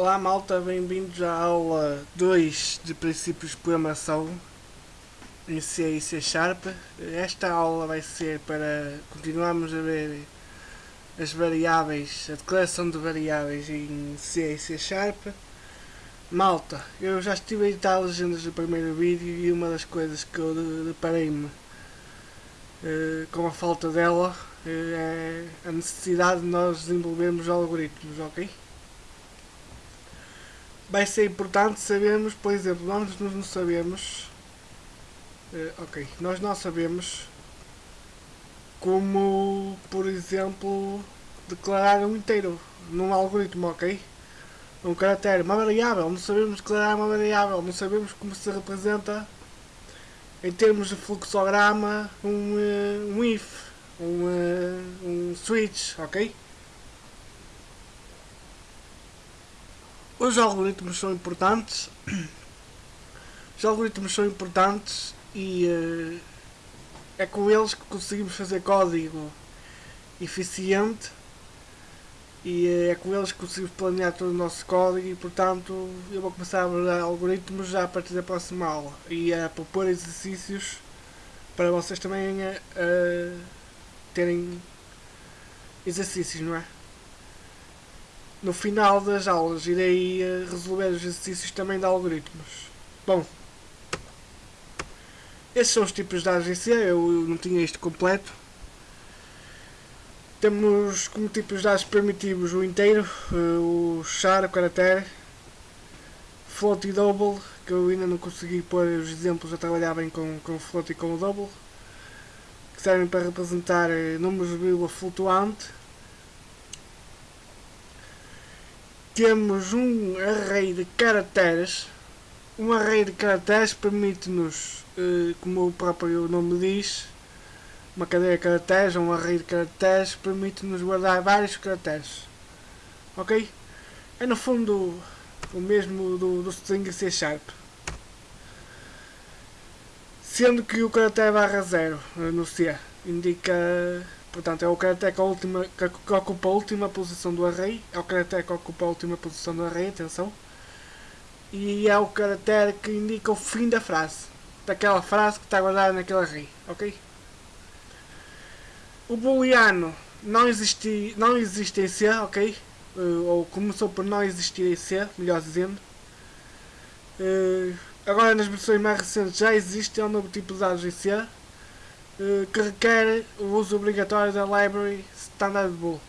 Olá malta, bem-vindos à aula 2 de princípios de programação em C e C Sharp. Esta aula vai ser para continuarmos a ver as variáveis, a declaração de variáveis em C e C Sharp. Malta, eu já estive a editar legendas do primeiro vídeo e uma das coisas que eu deparei-me uh, com a falta dela uh, é a necessidade de nós desenvolvermos algoritmos, ok? Vai ser importante sabermos, por exemplo, nós não sabemos, uh, ok, nós não sabemos como, por exemplo, declarar um inteiro num algoritmo, ok? Um caractere, uma variável, não sabemos declarar uma variável, não sabemos como se representa em termos de fluxograma um, uh, um if, um, uh, um switch, ok? Os algoritmos são importantes. Os algoritmos são importantes e uh, é com eles que conseguimos fazer código eficiente e uh, é com eles que conseguimos planear todo o nosso código e portanto eu vou começar a abordar algoritmos já a partir da próxima aula e a propor exercícios para vocês também uh, terem exercícios, não é? No final das aulas irei eh, resolver os exercícios também de algoritmos. Bom, esses são os tipos de dados em C, eu não tinha isto completo. Temos como tipos de dados primitivos o inteiro, eh, o char, o caractere, float e double, que eu ainda não consegui pôr os exemplos a trabalhar bem com, com o float e com o double, que servem para representar eh, números de vírgula flutuante temos um array de caracteres. Um array de caracteres permite-nos, eh, como o próprio nome diz, uma cadeia de caracteres, um array de caracteres, permite-nos guardar vários caracteres. Ok? É no fundo o mesmo do, do string C Sharp. Sendo que o caractere barra zero eh, no C indica Portanto, é o caractere que, que, ocupa a última posição do array. É o caractere que ocupa a última posição do array, atenção. E é o caractere que indica o fim da frase. Daquela frase que está guardada naquele array. Ok? O booleano não, existi, não existe em C, ok? Uh, ou começou por não existir em C, melhor dizendo. Uh, agora nas versões mais recentes já existe, é um novo tipo de dados em C eh, que requer o uso obrigatório da Library Standard Bool.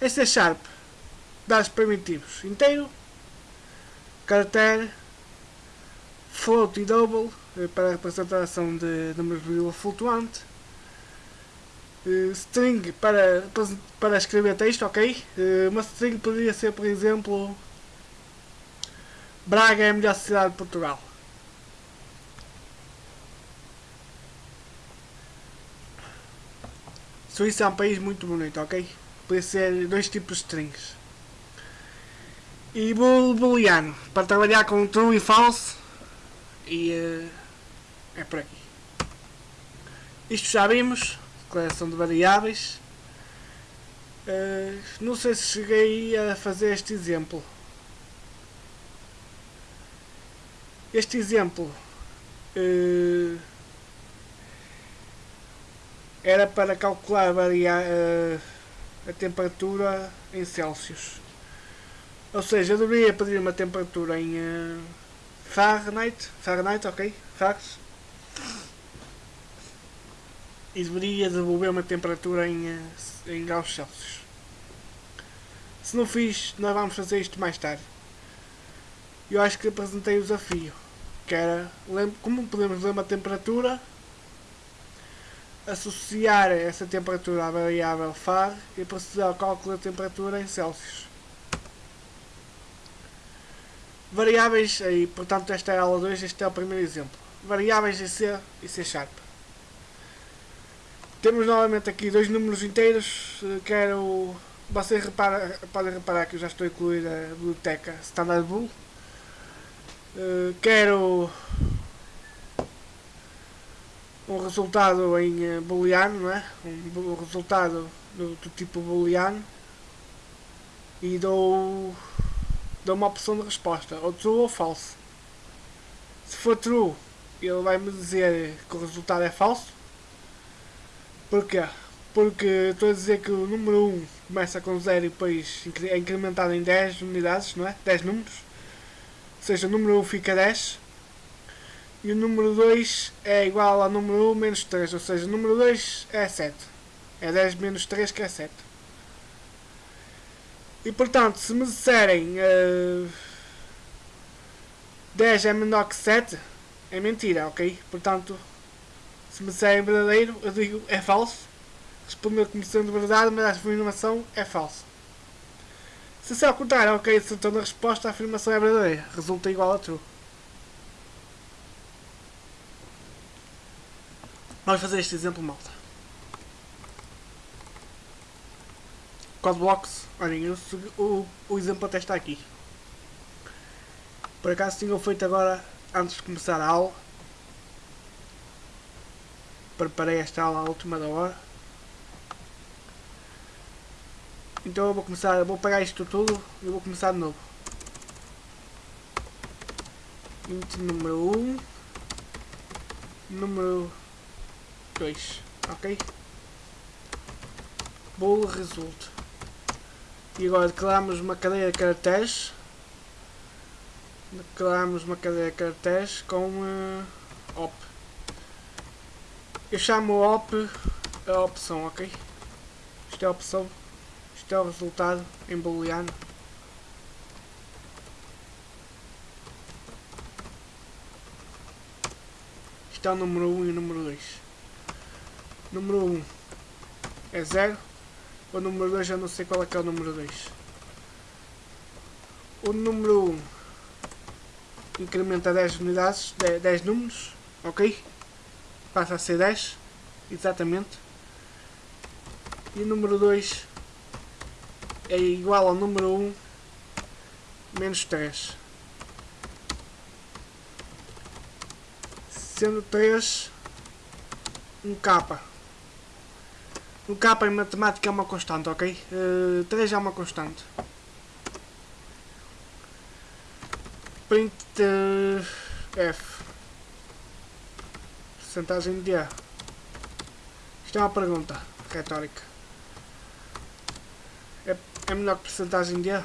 Este é Sharp, dados primitivos inteiro, caractere, float e double eh, para a representação de números vírgula flutuante, uh, string para, para escrever texto, ok? Uma string poderia ser, por exemplo, Braga é a melhor cidade de Portugal. Suíça é um país muito bonito, ok? Pode ser dois tipos de strings. E booleano, para trabalhar com true e false. E uh, é por aqui. Isto já vimos, declaração de variáveis. Uh, não sei se cheguei a fazer este exemplo. Este exemplo uh, era para calcular varia, uh, a temperatura em Celsius. Ou seja, eu deveria pedir uma temperatura em uh, Fahrenheit, Fahrenheit, ok? Fahrenheit. E deveria devolver uma temperatura em, uh, em graus Celsius. Se não fiz, nós vamos fazer isto mais tarde. Eu acho que apresentei o desafio. Que era, como podemos ler uma temperatura associar essa temperatura à variável FAR e proceder ao cálculo da temperatura em Celsius. Variáveis, aí, portanto esta é a aula 2, este é o primeiro exemplo. Variáveis em C e C Sharp. Temos novamente aqui dois números inteiros, eh, quero... Vocês podem reparar que eu já estou a incluir a biblioteca Standard Bool. Uh, quero um resultado em eh, booleano, não é? Um, resultado do, do tipo booleano. e dou, dou uma opção de resposta, ou true ou false. Se for true, ele vai me dizer que o resultado é falso. Porquê? Porque estou a dizer que o número 1 começa com 0 e depois é incrementado em 10 unidades, não é? 10 números. Ou seja, o número 1 fica 10. E o número 2 é igual ao número 1 menos 3, ou seja, o número 2 é 7. É 10 menos 3 que é 7. E portanto, se me disserem uh, eh, 10 é menor que 7, é mentira, ok? Portanto, se me disserem verdadeiro, eu digo é falso. Responder como sendo verdade, mas a afirmação é falsa. Se se ao contrário, ok, acertando a resposta, a afirmação é verdadeira. Resulta igual a true. Vamos fazer este exemplo, malta. Codeblocks, olhem, o, o exemplo até está aqui. Por acaso tinham feito agora, antes de começar a aula. Preparei esta aula à última da hora. Então eu vou começar, eu vou pegar isto tudo e vou começar de novo. Int número 1 Número 2 Ok? Bool result E agora declaramos uma cadeia de caracteres Declaramos uma cadeia de caracteres com uh, op Eu chamo op a opção, ok? Isto é a opção isto é o resultado em booleano. Isto é o número 1 e o número 2. Número 1 é 0. O número 2 eu não sei qual é que é o número 2. O número 1 incrementa 10 unidades, 10 números, ok? Passa a ser 10, exatamente. E o número 2 é igual ao número 1 menos 3. Sendo 3 um K. Um K em matemática é uma constante, ok? Uh, eh, 3 é uma constante. Print uh, F. Percentagem de A. Isto é uma pergunta retórica. É menor que porcentagem de A.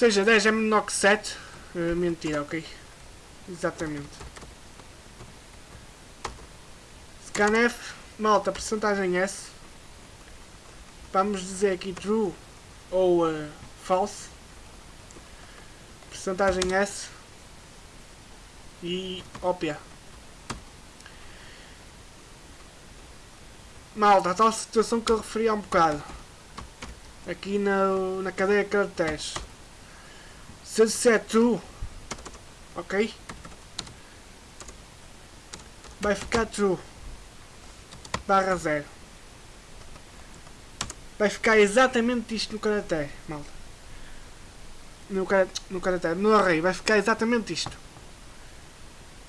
seja, 10 é menor que 7. Uh, eh, mentira, ok? Exatamente. Scanf, malta, porcentagem S. Vamos dizer aqui true ou uh, false percentagem S e ópia. Malta, a tal situação que eu referi há um bocado. Aqui na, na cadeia de caracteres. Disser true, ok? Vai ficar true. Barra zero. Vai ficar exatamente isto no caractere, malta no, no caractere, no array, vai ficar exatamente isto.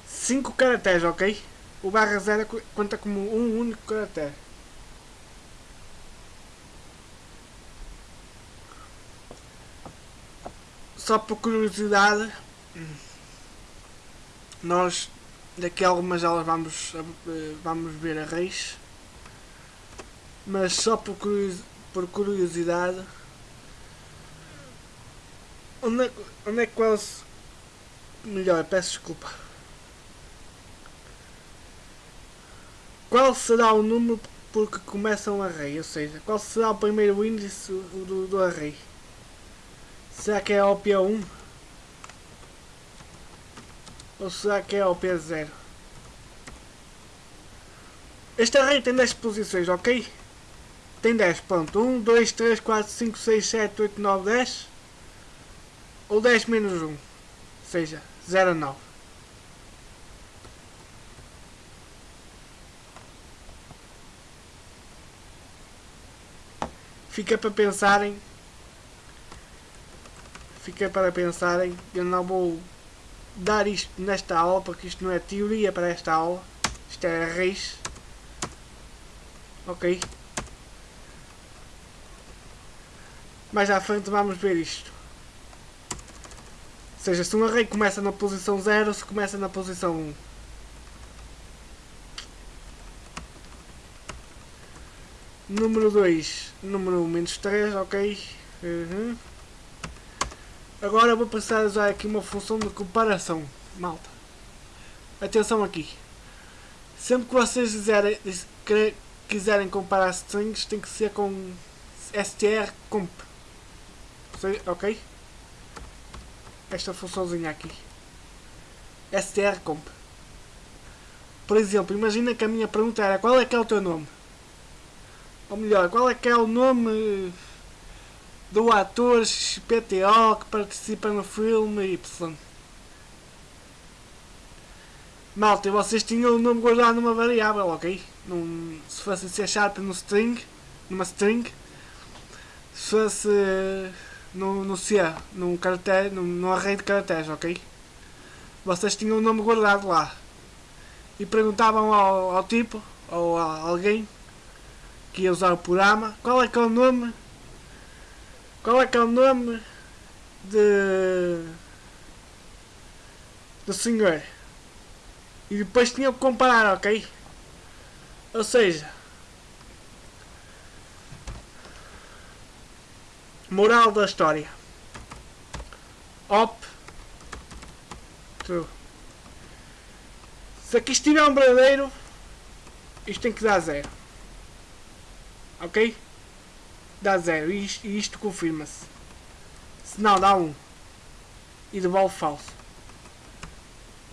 5 caracteres, ok? O barra 0 conta como um único caractere. Só por curiosidade, nós daqui a algumas aulas vamos, eh, vamos ver arrays, mas só por, por curiosidade Onde é, onde é que quase. Melhor, peço desculpa. Qual será o número porque começa um array? Ou seja, qual será o primeiro índice do, do array? Será que é a OP1? Ou será que é a OP0? Este array tem 10 posições, ok? Tem 10, pronto. 1, 2, 3, 4, 5, 6, 7, 8, 9, 10 ou 10 menos 1, ou seja, 0 a 9. Fica para pensarem, fica para pensarem, eu não vou dar isto nesta aula, porque isto não é teoria para esta aula. Isto é reis. Ok? Mais à frente vamos ver isto. Ou seja, se um array começa na posição 0, se começa na posição 1. Número 2, número menos 3, ok. Uhum. Agora vou passar a usar aqui uma função de comparação, malta. Atenção aqui. Sempre que vocês quiserem, quiserem comparar strings, tem que ser com strcomp. Ok? Esta funçãozinha aqui. strcomp. Por exemplo, imagina que a minha pergunta era qual é que é o teu nome? Ou melhor, qual é que é o nome do ator XPTO que participa no filme Y? Malta, vocês tinham o nome guardado numa variável, ok? Num, se fosse C Sharp no string, numa string, se fosse no, no C, num, caractere, num, num array de caracteres, ok? Vocês tinham o nome guardado lá e perguntavam ao, ao tipo ou a alguém que ia usar o programa. Qual é que é o nome? Qual é que é o nome de do senhor? E depois tinha que comparar, ok? Ou seja, moral da história. Op true. Se aqui estiver um verdadeiro, isto tem que dar zero ok? Dá zero e isto, confirma-se. Se não, dá um. E devolve falso.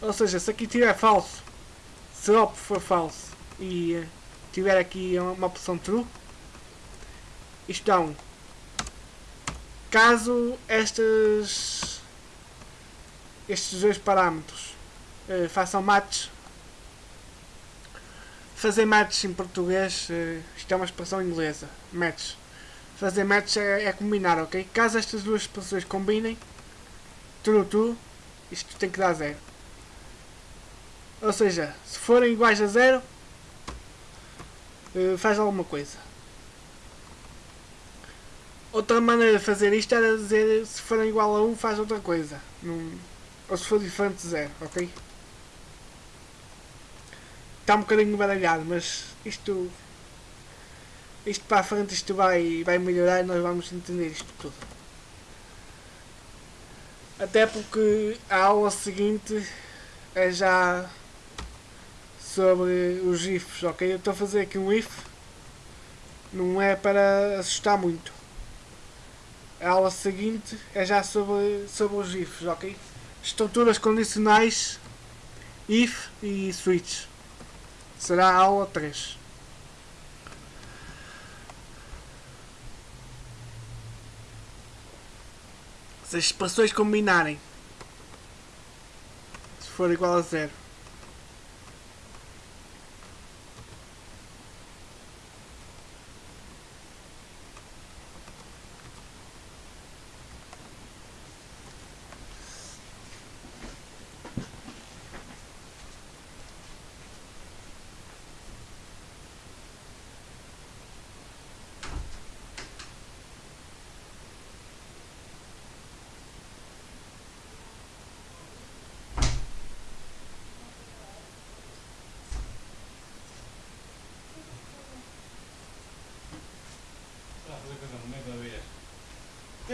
Ou seja, se aqui tiver falso, se op for falso e uh, tiver aqui uma opção true, isto dá um. Caso estes, estes dois parâmetros uh, façam match Fazer match em português, uh, isto é uma expressão inglesa. Match. Fazer match é, é, combinar, ok? Caso estas duas expressões combinem, true, true, isto tem que dar zero. Ou seja, se forem iguais a zero, uh, faz alguma coisa. Outra maneira de fazer isto era dizer se forem igual a 1 faz outra coisa. Num, ou se for diferente de zero, ok? está um bocadinho baralhado, mas isto isto para a frente isto vai, vai melhorar e nós vamos entender isto tudo. Até porque a aula seguinte é já sobre os ifs, ok? Eu estou a fazer aqui um if, não é para assustar muito. A aula seguinte é já sobre, sobre os ifs, ok? Estruturas condicionais, if e switch será a aula 3. Se as expressões combinarem, se for igual a zero.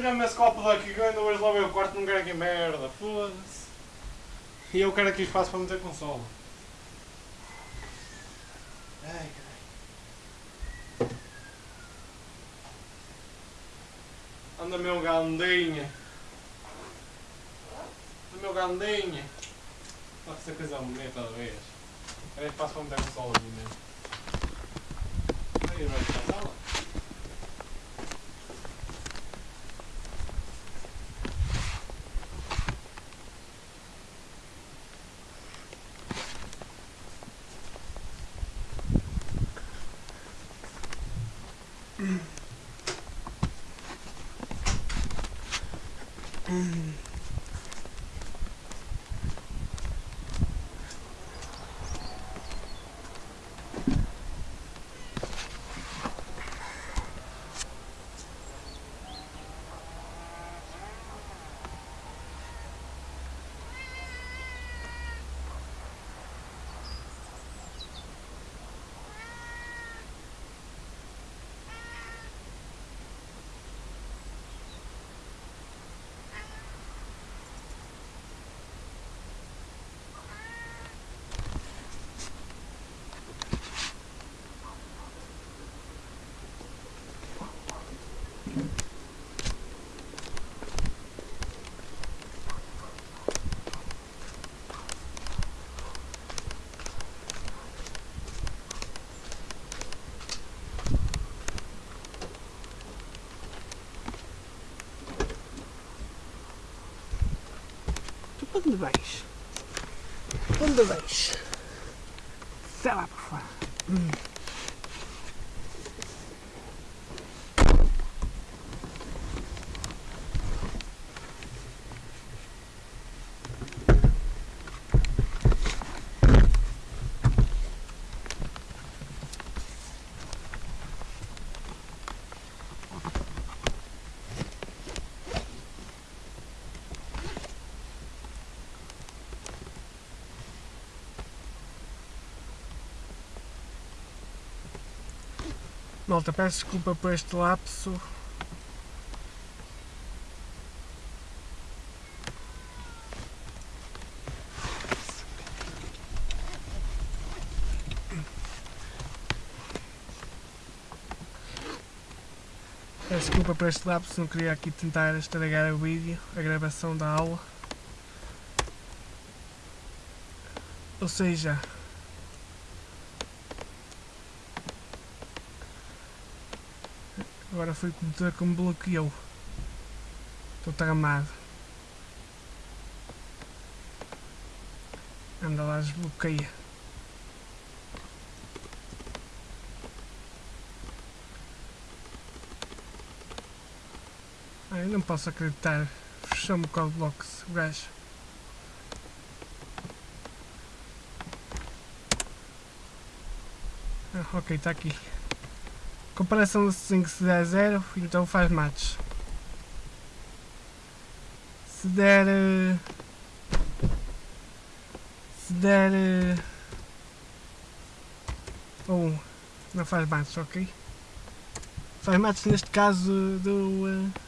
Tira-me esse copo daqui que eu ainda hoje lá o quarto quero aqui merda, foda-se. E eu quero aqui espaço para meter consola. Ai, caralho. Anda meu gandinha. Anda meu gandinha. Pode ser coisa bonita da vez. Quero espaço para meter consola aqui mesmo. Aí vai ficar Onde vais? Onde vais? Sai lá para fora. Hum. Malta, peço desculpa por este lapso. Peço desculpa por este lapso, não queria aqui tentar estragar o vídeo, a gravação da aula. Ou seja, Agora foi o computador que me bloqueou. Estou tramado. Anda lá, desbloqueia. Ai, não posso acreditar. Fechou-me o Codebox, o gajo. Ah, ok, está aqui. Comparação de 5 se der 0, então faz match. Se der... Eh, se der... 1, um, não faz match, ok? Faz match neste caso do... Eh,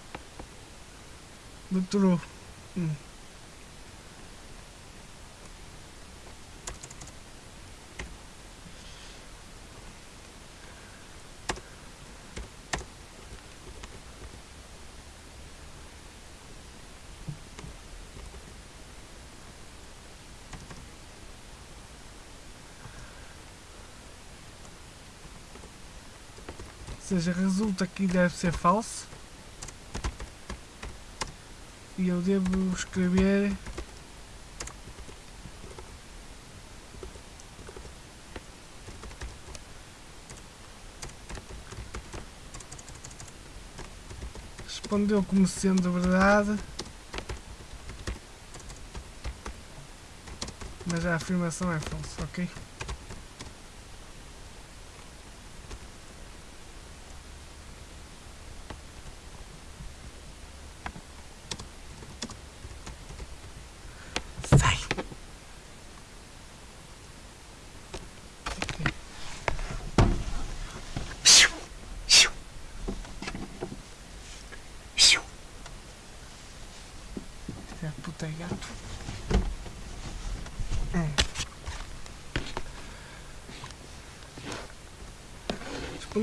do true. Hum. Seja, resulta que deve ser falso. E eu devo escrever respondeu como sendo verdade mas a afirmação é falsa, ok?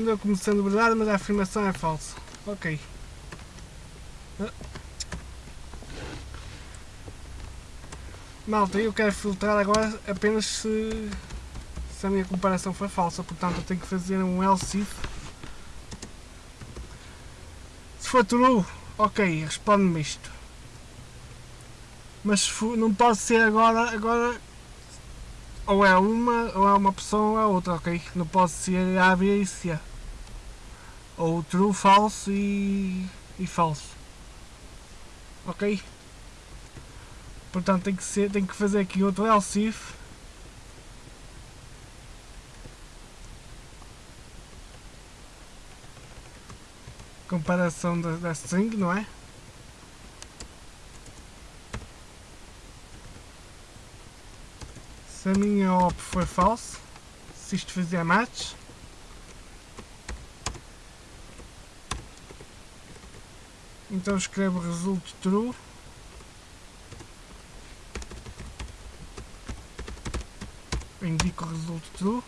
Respondeu como sendo verdade, mas a afirmação é falsa. Ok. Malta, eu quero filtrar agora apenas se, se a minha comparação foi falsa, portanto eu tenho que fazer um else if. Se for true, ok, responde-me isto. Mas não pode ser agora, agora ou é uma, ou é uma opção ou é outra, ok? Não pode ser A, B e C. Ou true, falso e, e falso. Ok? Portanto tem que, ser, tem que fazer aqui outro else if. Comparação da, da string, não é? Se a minha op for false, se isto fizer match, então escrevo result true indico o result true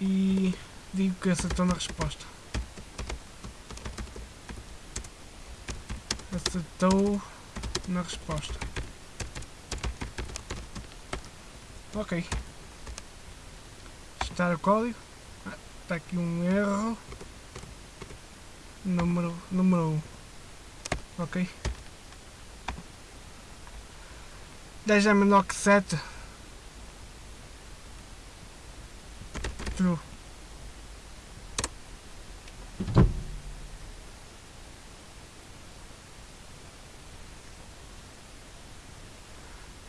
e digo que acertou na resposta acertou na resposta Ok. Testar o código. Ah, está aqui um erro. Número, número 1. Ok. 10 é menor que 7. True.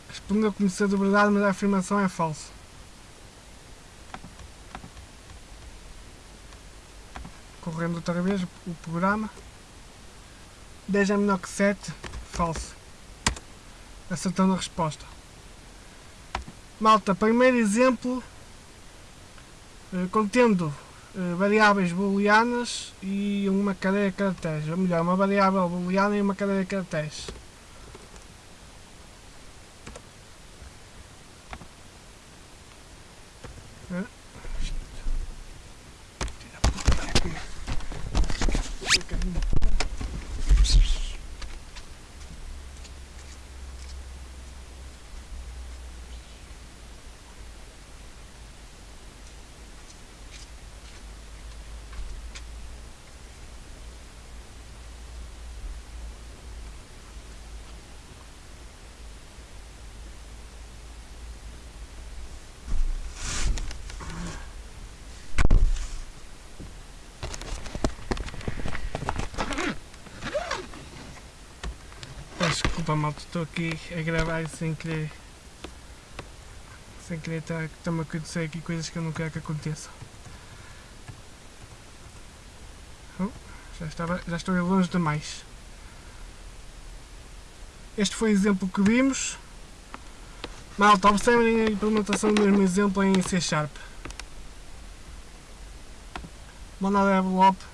Responda conhecendo a verdade, mas a afirmação é falsa. Outra vez o programa. 10 é menor que 7. Falso. Acertando a resposta. Malta, primeiro exemplo. eh, contendo eh, variáveis booleanas e uma cadeia de caracteres. Ou melhor, uma variável booleana e uma cadeia de caracteres. Desculpa malta, estou aqui a gravar sem querer sem querer estar estar-me a acontecer aqui coisas que eu não quero que aconteçam. Oh, já, estava, já estou longe demais. Este foi o exemplo que vimos. Malta, observem a implementação do mesmo exemplo em C Sharp. Monada envelope.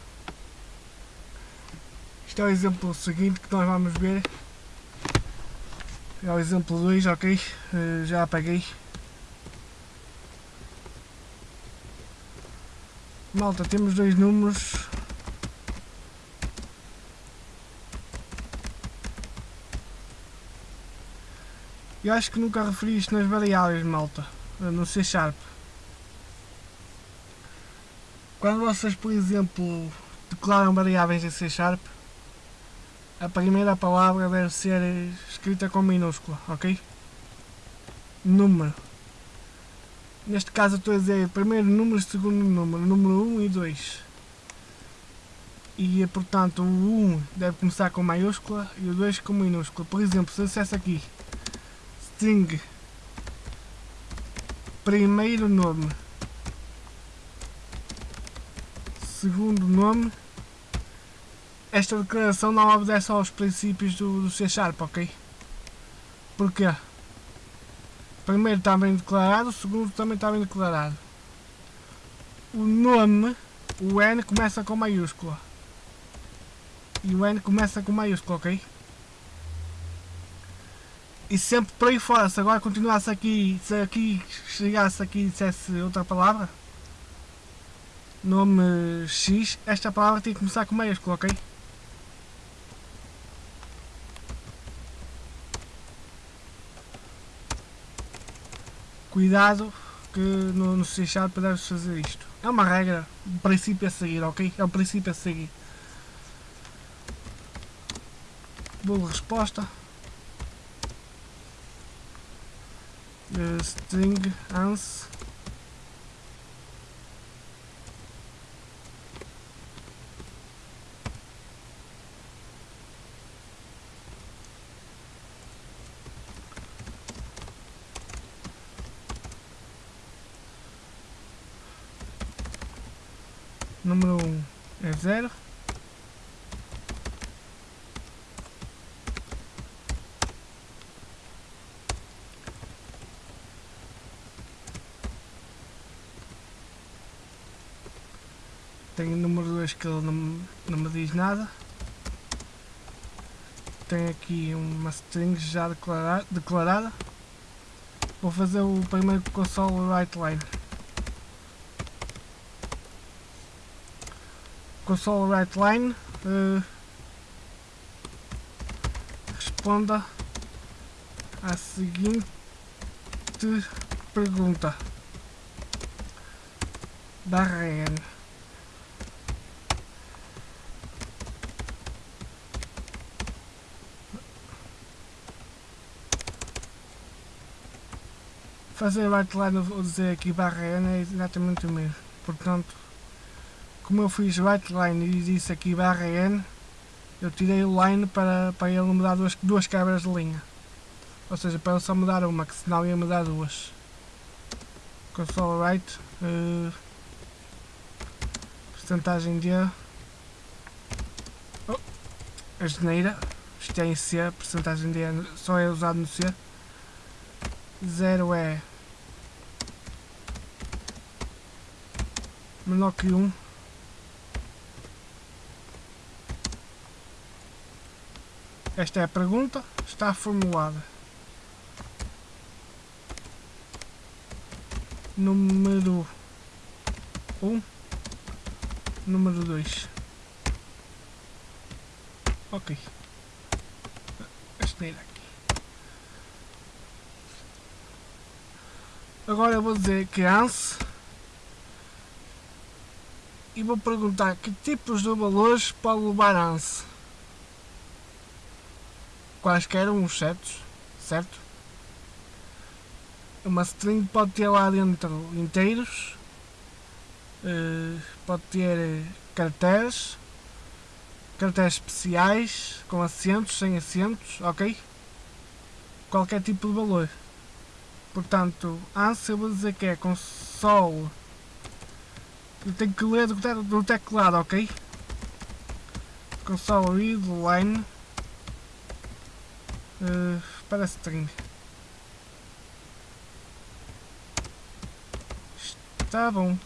Isto é o exemplo seguinte que nós vamos ver. É o exemplo 2, ok? Eh, já apaguei. Malta, temos dois números. Eu acho que nunca referi isto nas variáveis, malta. eh, No C Sharp. Quando vocês, por exemplo, declaram variáveis em C Sharp, a primeira palavra deve ser escrita com minúscula, ok? Número. Neste caso estou a dizer primeiro número, segundo número, número 1 e 2. E portanto o 1 deve começar com maiúscula e o 2 com minúscula. Por exemplo, se eu dissesse aqui string primeiro nome segundo nome esta declaração não obedece aos princípios do, do C Sharp, ok? Porquê? Primeiro está bem declarado, o segundo também está bem declarado. O nome, o N começa com maiúscula. E o N começa com maiúscula, ok? E sempre por aí fora, se agora continuasse aqui, se aqui chegasse aqui e dissesse outra palavra, nome X, esta palavra tem que começar com maiúscula, ok? Cuidado que no, no Sharp deves fazer isto. É uma regra, um princípio a seguir, ok? É um princípio a seguir. Boa resposta. Uh, string ans número 1 um é 0 tem o número 2 que ele não, não me diz nada. Tem aqui uma string já declara, declarada. Vou fazer o primeiro console write line. Console write line uh, responda à seguinte pergunta. Barra n fazer line ou dizer aqui barra N é exatamente o mesmo. Portanto, como eu fiz right line e disse aqui barra N, eu tirei o line para, para ele mudar duas, duas cabras de linha. Ou seja, para ele só mudar uma, que senão ia mudar duas. Console right. Uh, porcentagem de... Oh, a geneira. Isto é em C, porcentagem de só é usado no C. 0 é menor que 1. Um. Esta é a pergunta, está formulada. Número 1. Um. Número 2. Ok. Esta aqui. Agora eu vou dizer que ANSE e vou perguntar que tipos de valores pode levar ANSE. Quaisquer uns certos, certo? Uma string pode ter lá dentro inteiros, uh, pode ter caracteres, caracteres especiais, com acentos, sem acentos, ok? Qualquer tipo de valor. Portanto, ANSI eu vou dizer que é console. Tenho que ler do, do teclado, ok? Console read line uh, para string. Está bom.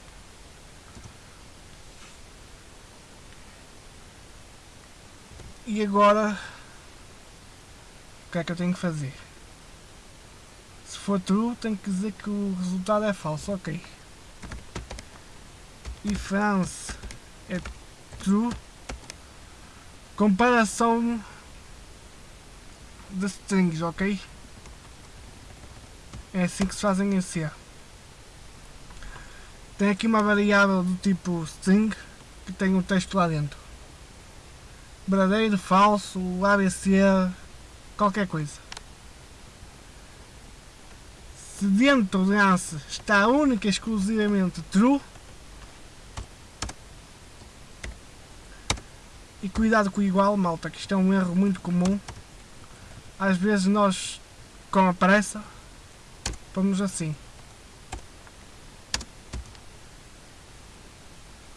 E agora o que é que eu tenho que fazer? for true, tem que dizer que o resultado é falso, ok. E France é true. Comparação de strings, ok? É assim que se fazem em C. Tem aqui uma variável do tipo string que tem um texto lá dentro. Verdadeiro, falso, ABC, qualquer coisa. se dentro de ANSI está única e exclusivamente true, e cuidado com o igual, malta, que isto é um erro muito comum. Às vezes nós, com a pressa, vamos assim.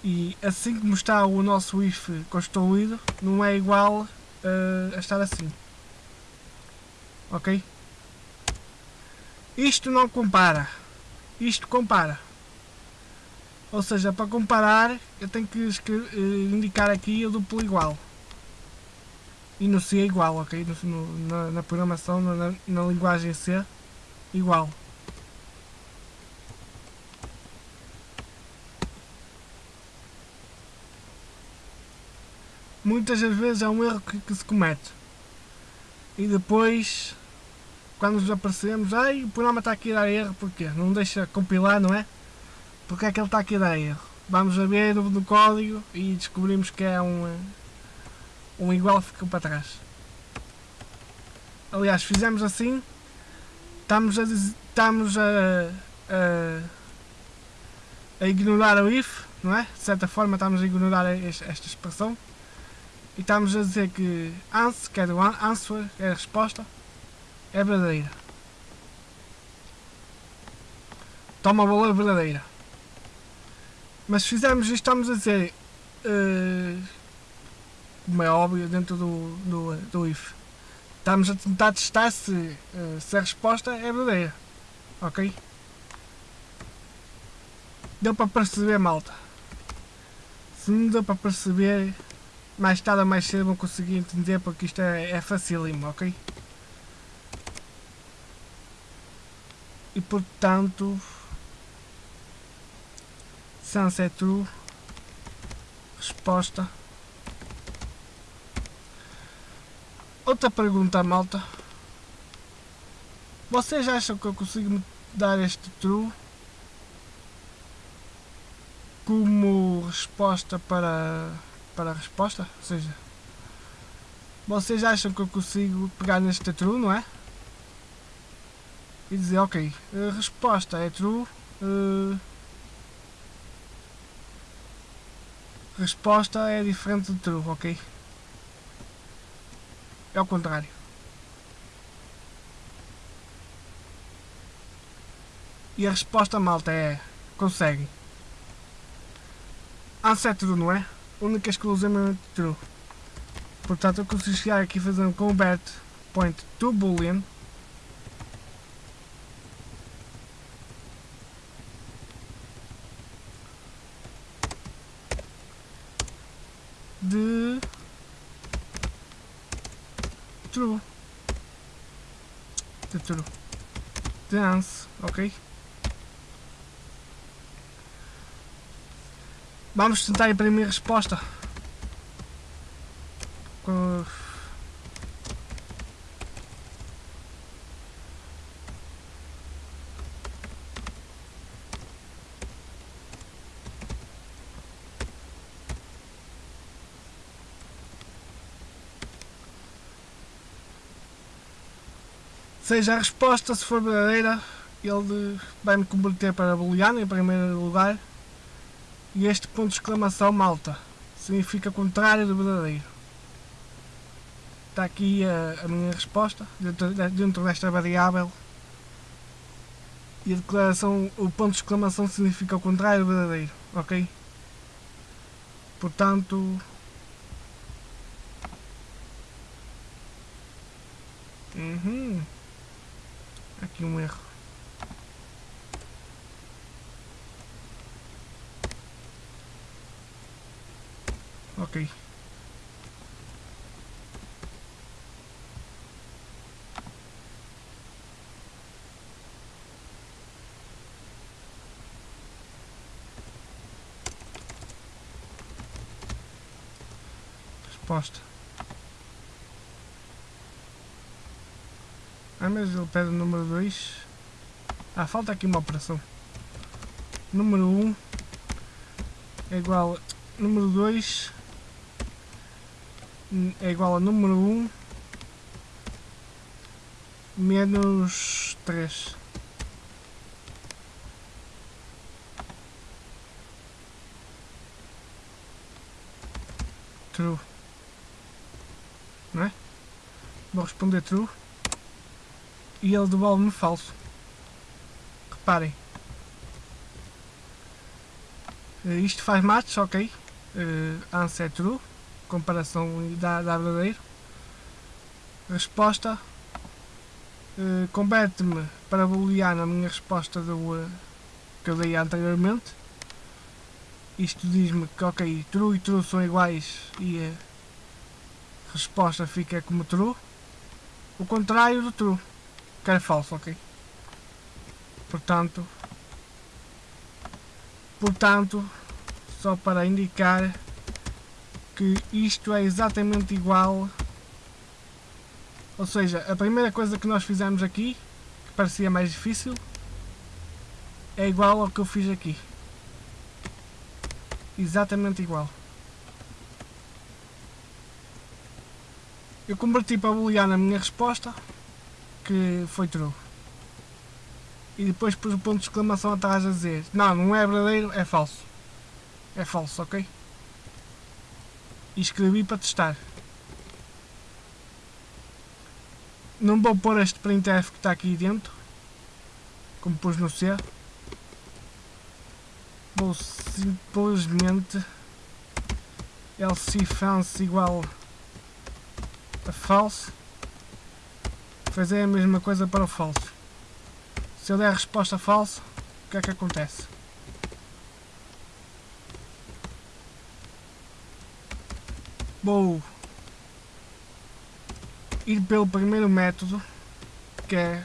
E assim como está o nosso if construído, não é igual uh, a estar assim. Ok? Isto não compara. Isto compara. Ou seja, para comparar, eu tenho que eh, indicar aqui o duplo igual. E no C é igual, ok? No, na, na, programação, na, na linguagem C, igual. Muitas das vezes é um erro que, que se comete. E depois quando nos aparecemos, ai, o programa está aqui a dar erro, porquê? Não deixa compilar, não é? Porque é que ele está aqui a dar erro? Vamos a ver no, código e descobrimos que é um, um igual que ficou para trás. Aliás, fizemos assim, estamos a, estamos a, a, a ignorar o if, não é? De certa forma estamos a ignorar esta expressão e estamos a dizer que answer, que é do answer, é a resposta, é verdadeira. Toma valor verdadeira. Mas se fizermos isto, estamos a dizer, uh, como é óbvio, dentro do, do, do if, estamos a tentar testar se, uh, se a resposta é verdadeira. Ok? Deu para perceber, malta. Se não deu para perceber, mais tarde ou mais cedo vão conseguir entender porque isto é, é facílimo, ok? e portanto sunset true resposta. Outra pergunta malta. Vocês acham que eu consigo dar este true? Como resposta para para a resposta? Ou seja vocês acham que eu consigo pegar neste true não é? E dizer, ok, a resposta é true, uh, resposta é diferente de true, ok? É o contrário. E a resposta malta é consegue. Answer true, não é? Única exclusivamente true. Portanto eu consigo chegar aqui fazer um convert point to boolean de true true dance, ok? Vamos tentar imprimir resposta. Seja a resposta, se for verdadeira, ele vai-me converter para booleano em primeiro lugar. E este ponto de exclamação, malta, significa contrário do verdadeiro. Está aqui a, a minha resposta, dentro, dentro desta variável. E a declaração, o ponto de exclamação significa o contrário do verdadeiro, ok? Portanto, Uhum aqui um erro. Ok. Ah, mas ele pede o número 2. Ah, falta aqui uma operação. Número 1 um é igual a número 2 é igual a número 1 um menos 3. True. Não é? Vou responder true e ele devolve-me falso. Reparem. Uh, isto faz match, ok. Uh, answer true. Comparação da, da verdadeiro. Resposta. Uh, Converte-me para booleano a minha resposta do, que eu dei anteriormente. Isto diz-me que ok, true e true são iguais e a resposta fica como true. O contrário do true que é falso, ok? Portanto, portanto, só para indicar que isto é exatamente igual, ou seja, a primeira coisa que nós fizemos aqui, que parecia mais difícil, é igual ao que eu fiz aqui. Exatamente igual. Eu converti para booleano a minha resposta que foi true. E depois pus o ponto de exclamação atrás a dizer Não, não é verdadeiro, é falso. É falso, ok? E escrevi para testar. Não vou pôr este printf que está aqui dentro. Como pus no C. Vou simplesmente else fancy igual a false fazer a mesma coisa para o falso. Se eu der a resposta falsa, o que é que acontece? Vou ir pelo primeiro método, que é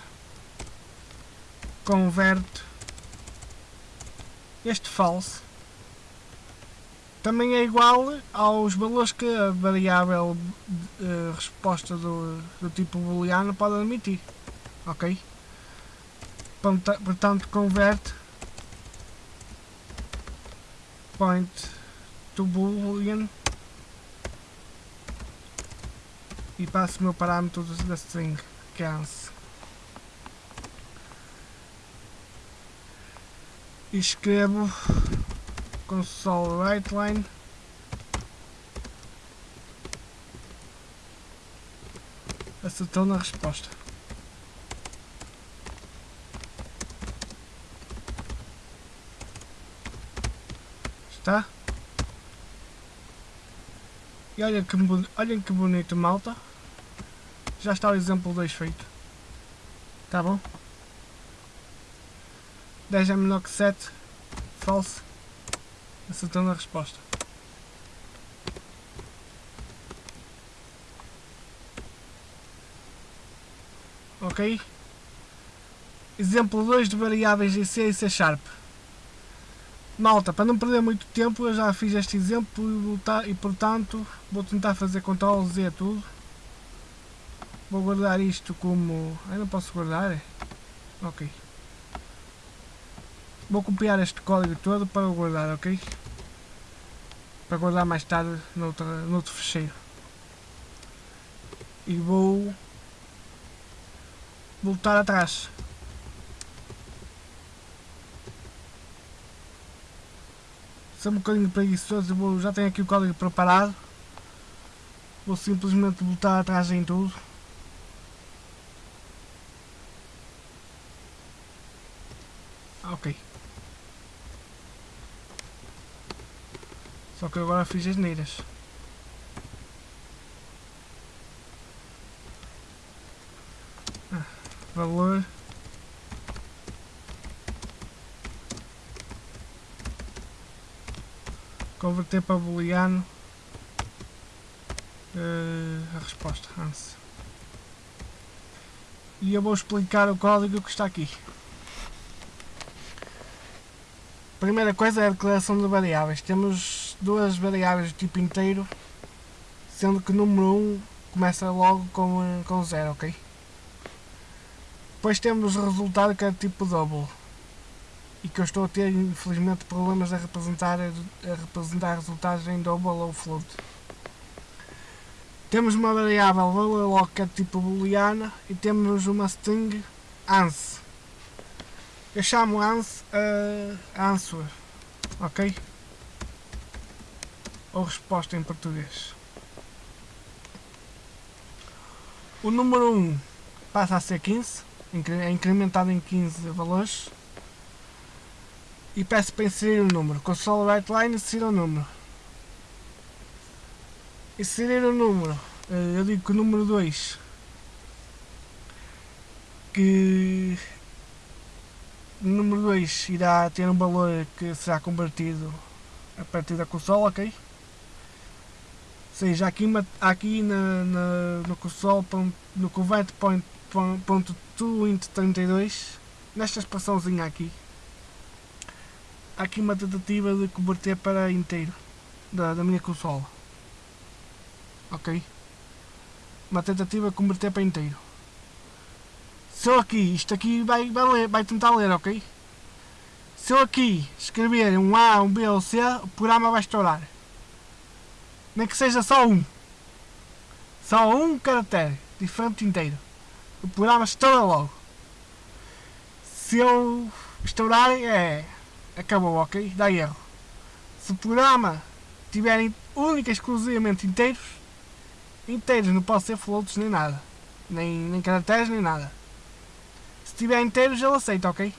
converte este false também é igual aos valores que a variável uh, resposta do, do tipo booleano pode admitir. Ok? Portanto, converte point to boolean e passo o meu parâmetro da string, que é e escrevo console write line acertou na resposta. Está? E olha que, olhem que bonito malta. Já está o exemplo 2 feito. Tá bom? 10 é menor que 7. Falso. Acertando a resposta. Ok? Exemplo 2 de variáveis em C e C Sharp. Malta, para não perder muito tempo, eu já fiz este exemplo e, portanto vou tentar fazer Ctrl Z tudo. Vou guardar isto como... Eu não posso guardar? Ok. Vou copiar este código todo para guardar, ok? Para guardar mais tarde noutro, noutro fecheiro. E vou voltar atrás. Sou um bocadinho preguiçoso, vou, já tenho aqui o código preparado. Vou simplesmente voltar atrás em tudo. Ok. Só que agora fiz as neiras. Ah, valor. Converter para booleano. Uh, a resposta ANSI e eu vou explicar o código que está aqui. Primeira coisa é a declaração de variáveis. Temos duas variáveis de tipo inteiro sendo que o número 1 começa logo com, eh, com 0, ok? Depois temos o resultado que é tipo double e que eu estou a ter infelizmente problemas a representar, a representar resultados em double ou float. Temos uma variável que é tipo booleana e temos uma string ans. Eu chamo ans uh, answer, ok? Ou resposta em português. O número 1 passa a ser 15, é incrementado em 15 valores e peço para inserir o número. Console right line, inserir o número. Inserir o número. Eh, eu digo que o número 2 que o número 2 irá ter um valor que será convertido a partir da console, ok? Seja, aqui, aqui na, na, no console, no convert point, point, ponto 2 into 32, nesta expressãozinha aqui, há aqui uma tentativa de converter para inteiro da, da minha consola. Ok? Uma tentativa de converter para inteiro. Se eu aqui, isto aqui vai, vai, ler, vai tentar ler, ok? Se eu aqui escrever um A, um B ou C, o programa vai estourar. Nem que seja só um. Só um caractere, diferente inteiro. O programa estoura logo. Se eu estourar, é acabou, ok? Dá erro. Se o programa tiver única e exclusivamente inteiros, inteiros não pode ser floats nem nada. Nem, nem caracteres nem nada. Se tiver inteiros ele aceita, ok?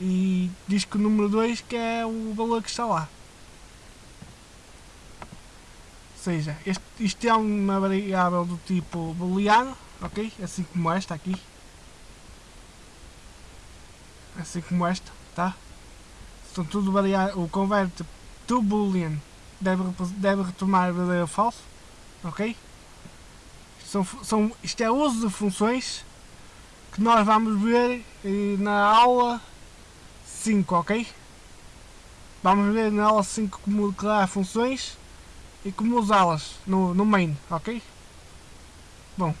E diz que o número 2 que é o valor que está lá. Ou seja, este, isto é uma variável do tipo booleano, ok? Assim como esta aqui. Assim como esta, tá? Então tudo variar, o convert to boolean deve, deve retomar verdadeiro ou falso, ok? São, são, isto é uso de funções que nós vamos ver eh, na aula 5, ok? Vamos ver na aula 5 como declarar funções e como usá-las no, no main, ok? Bom.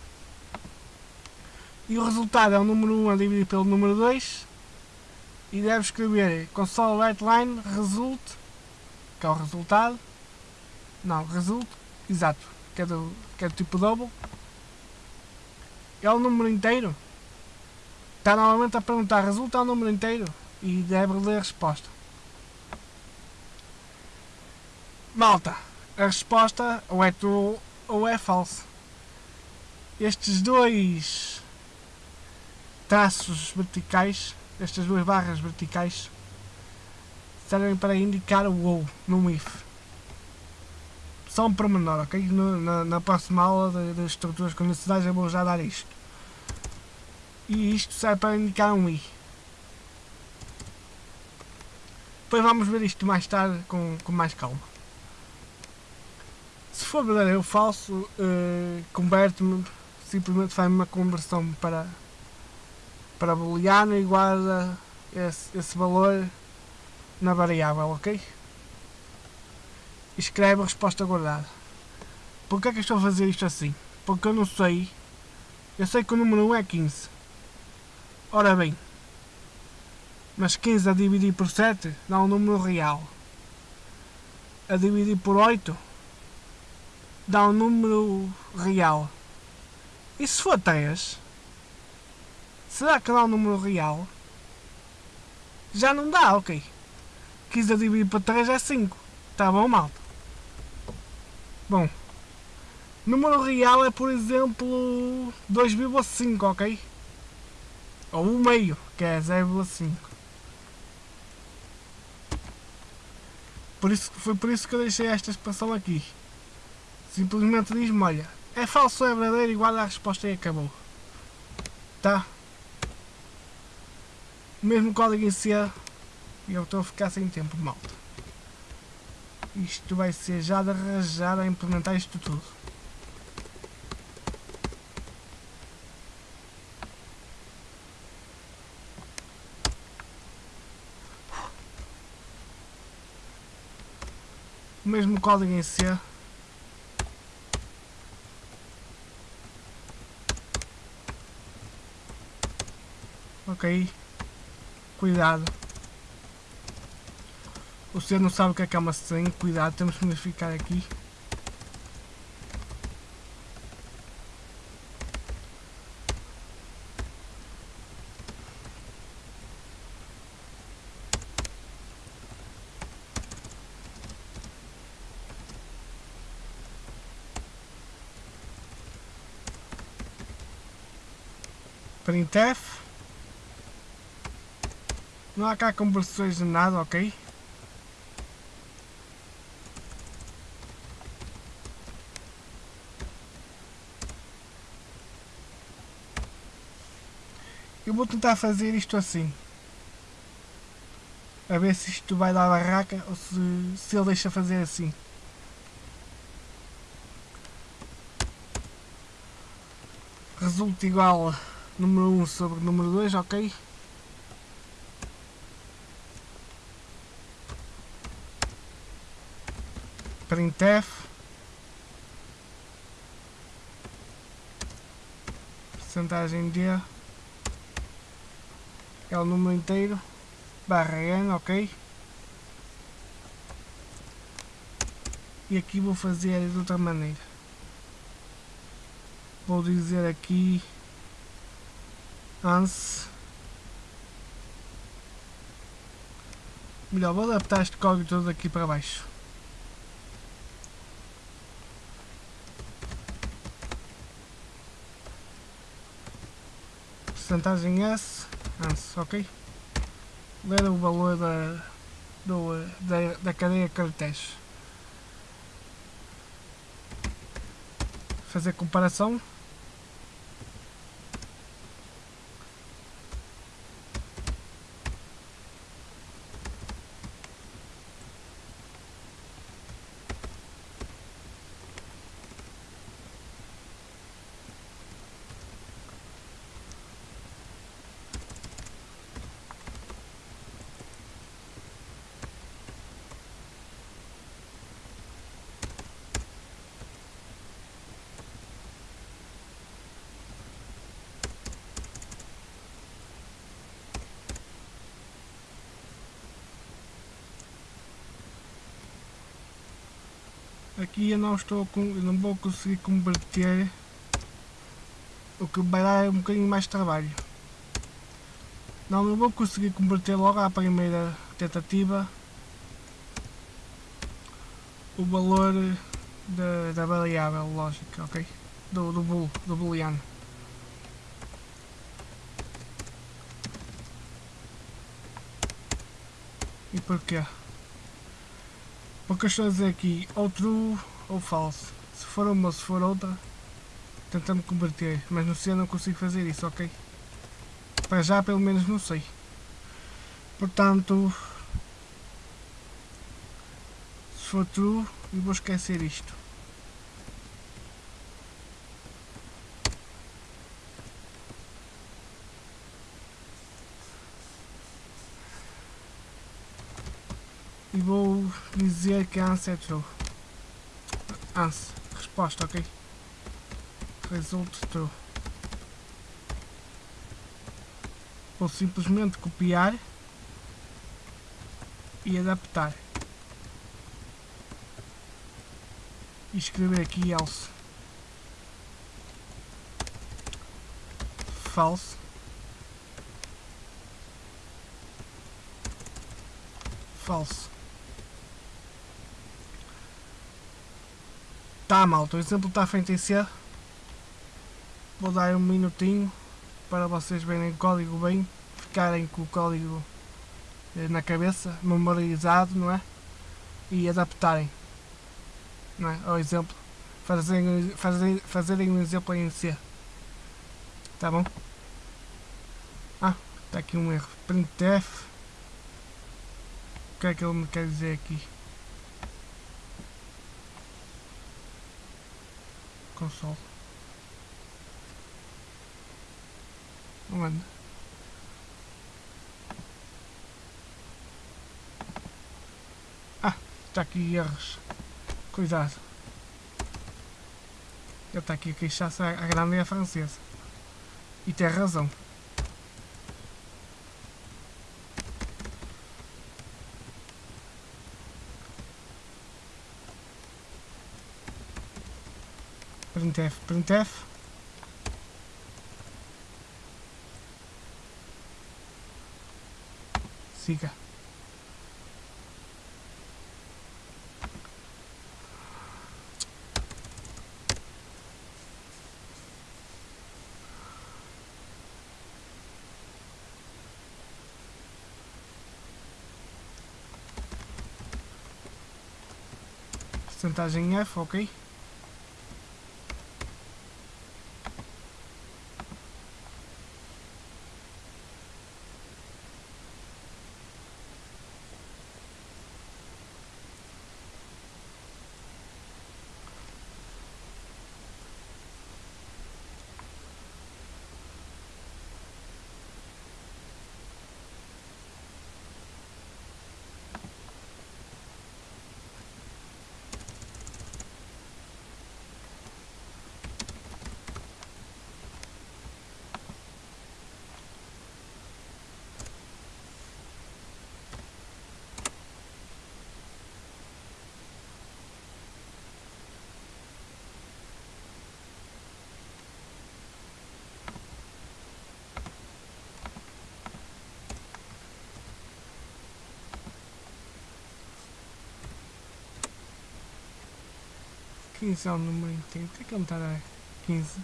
E o resultado é o número 1 a dividir pelo número 2 e deve escrever console write line result, que é o resultado, não, result, exato, que é do, que é do tipo double, é o número inteiro. Está novamente a perguntar, resulta o número inteiro? e deve ler a resposta. Malta, a resposta ou é true ou é falso. Estes dois traços verticais, estas duas barras verticais, servem para indicar o ou no if. Só um pormenor, ok? No, na, na, próxima aula das estruturas condicionais eu vou já dar isto. E isto serve para indicar um i. Depois vamos ver isto mais tarde com, com mais calma. Se for verdadeiro ou falso, uh, converte-me, simplesmente faz uma conversão para, para booleano e guarda esse, esse valor na variável, ok? Escreve a resposta guardada. Porquê é que estou a fazer isto assim? Porque eu não sei. Eu sei que o número 1 é 15. Ora bem, mas 15 a dividir por 7 dá um número real. A dividir por 8 dá um número real. E se for 3, será que dá um número real? Já não dá, ok. 15 a dividir por 3 é 5. Tá bom, malta? Bom. Número real é, por exemplo, 2,5, ok? Ou 1 meio, que é 0,5. Por isso, foi por isso que eu deixei esta expressão aqui. Simplesmente diz-me, olha, é falso ou é verdadeiro, igual a resposta e acabou. Tá? O mesmo código em C e eu estou a ficar sem tempo, malta. Isto vai ser já de arranjar a implementar isto tudo. o mesmo código em C. Ok. Cuidado. O senhor não sabe o que é que é uma string. Cuidado, temos que modificar aqui. printf não há cá conversões de nada, ok? Eu vou tentar fazer isto assim. A ver se isto vai dar barraca ou se, se ele deixa fazer assim. Resulta igual número 1 sobre número 2, ok? Printf percentagem D é o número inteiro barra N, ok? E aqui vou fazer de outra maneira. Vou dizer aqui ANS Melhor, vou adaptar este código todo aqui para baixo. Percentagem S, ok? Ler o valor da, do, da, da cadeia de caracteres. Fazer comparação. Aqui eu não estou com, não vou conseguir converter o que vai dar um bocadinho mais de trabalho Não, eu vou conseguir converter logo à primeira tentativa o valor da, da variável lógica, ok? Do, do, bool, do booleano. E porquê? Porque eu estou a dizer aqui ou true ou false. Se for uma ou se for outra, tentando converter. Mas no C não consigo fazer isso, ok? Para já pelo menos não sei. Portanto, se for true, eu vou esquecer isto. E vou dizer que a answer é true. Answer, resposta, ok? Result true. Vou simplesmente copiar e adaptar. E escrever aqui else. False. False. Tá malta, o exemplo está feito em C. Vou dar um minutinho para vocês verem o código bem, ficarem com o código eh, na cabeça, memorizado, não é? E adaptarem, não é? Ao exemplo, fazerem, fazerem, fazerem um exemplo em C. Tá bom? Ah, está aqui um erro. Printf. O que é que ele me quer dizer aqui? Console. Onde? Ah, está aqui erros. Cuidado. Ele está aqui a queixar-se a grande e a francesa. E tem razão. Printf, printf. Siga. Porcentagem F, ok. Quinze é o número inteiro. Por que, ele está a dar 15?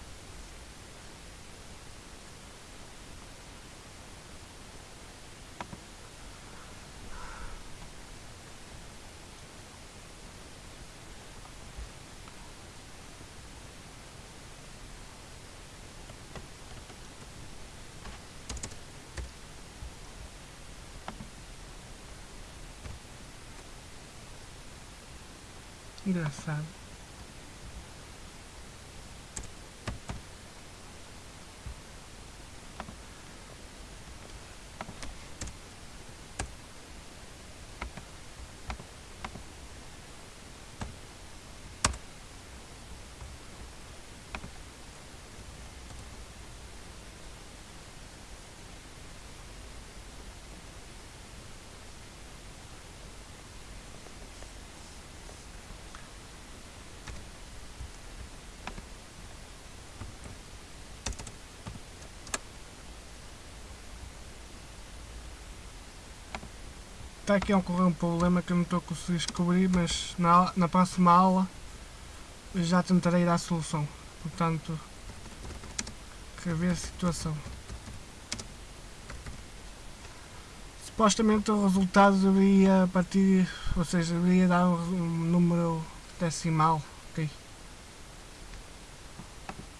Engraçado. Está aqui a ocorrer um problema que eu não estou a conseguir descobrir, mas na, na próxima aula já tentarei dar a solução. Portanto, rever a situação. Supostamente o resultado deveria partir, ou seja, deveria dar um número decimal, ok?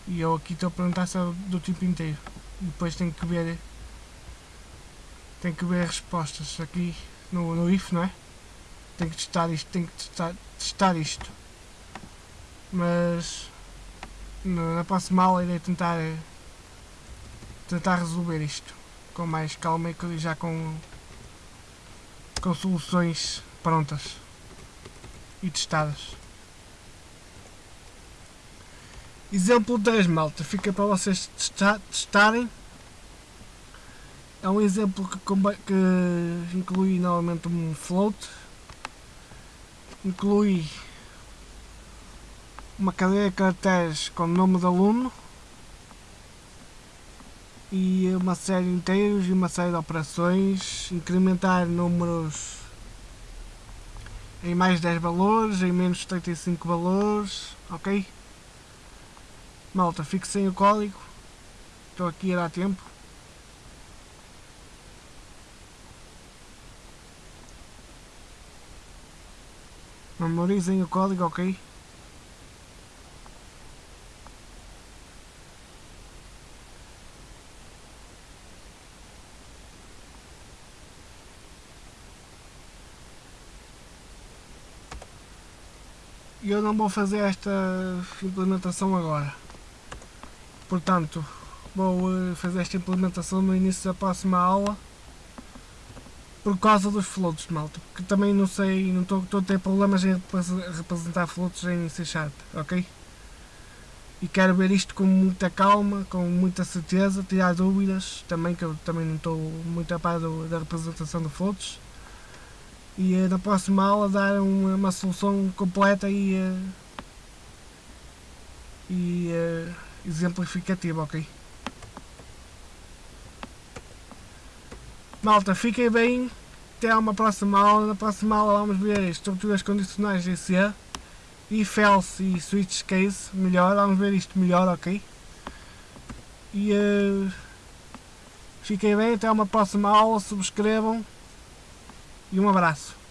E eu aqui estou a perguntar se é do tipo inteiro. Depois tenho que ver tenho que ver as respostas aqui no, no if, não é? Tenho que testar isto, tenho que testar, testar isto. Mas na próxima aula irei tentar tentar resolver isto com mais calma e já com com soluções prontas e testadas. Exemplo 3 malta, fica para vocês testarem. É um exemplo que, que inclui novamente um float, inclui uma cadeia de caracteres com o nome do aluno e uma série de inteiros e uma série de operações, incrementar números em mais 10 valores, em menos 35 valores, ok? Malta, fique sem o código, estou aqui a dar tempo. Memorizem o código, ok? eu não vou fazer esta implementação agora. Portanto, vou eh, fazer esta implementação no início da próxima aula por causa dos floats, malta, porque também não sei, não estou a ter problemas em representar floats em C Sharp, ok? E quero ver isto com muita calma, com muita certeza, tirar dúvidas também, que eu também não estou muito a par da representação de floats e eh, na próxima aula dar uma, uma solução completa e, eh, e uh, exemplificativa, ok? Malta, fiquem bem, até uma próxima aula, na próxima aula vamos ver estruturas condicionais de C, if else e switch case, melhor, vamos ver isto melhor, ok? E uh, fiquem bem, até uma próxima aula, subscrevam. E um abraço.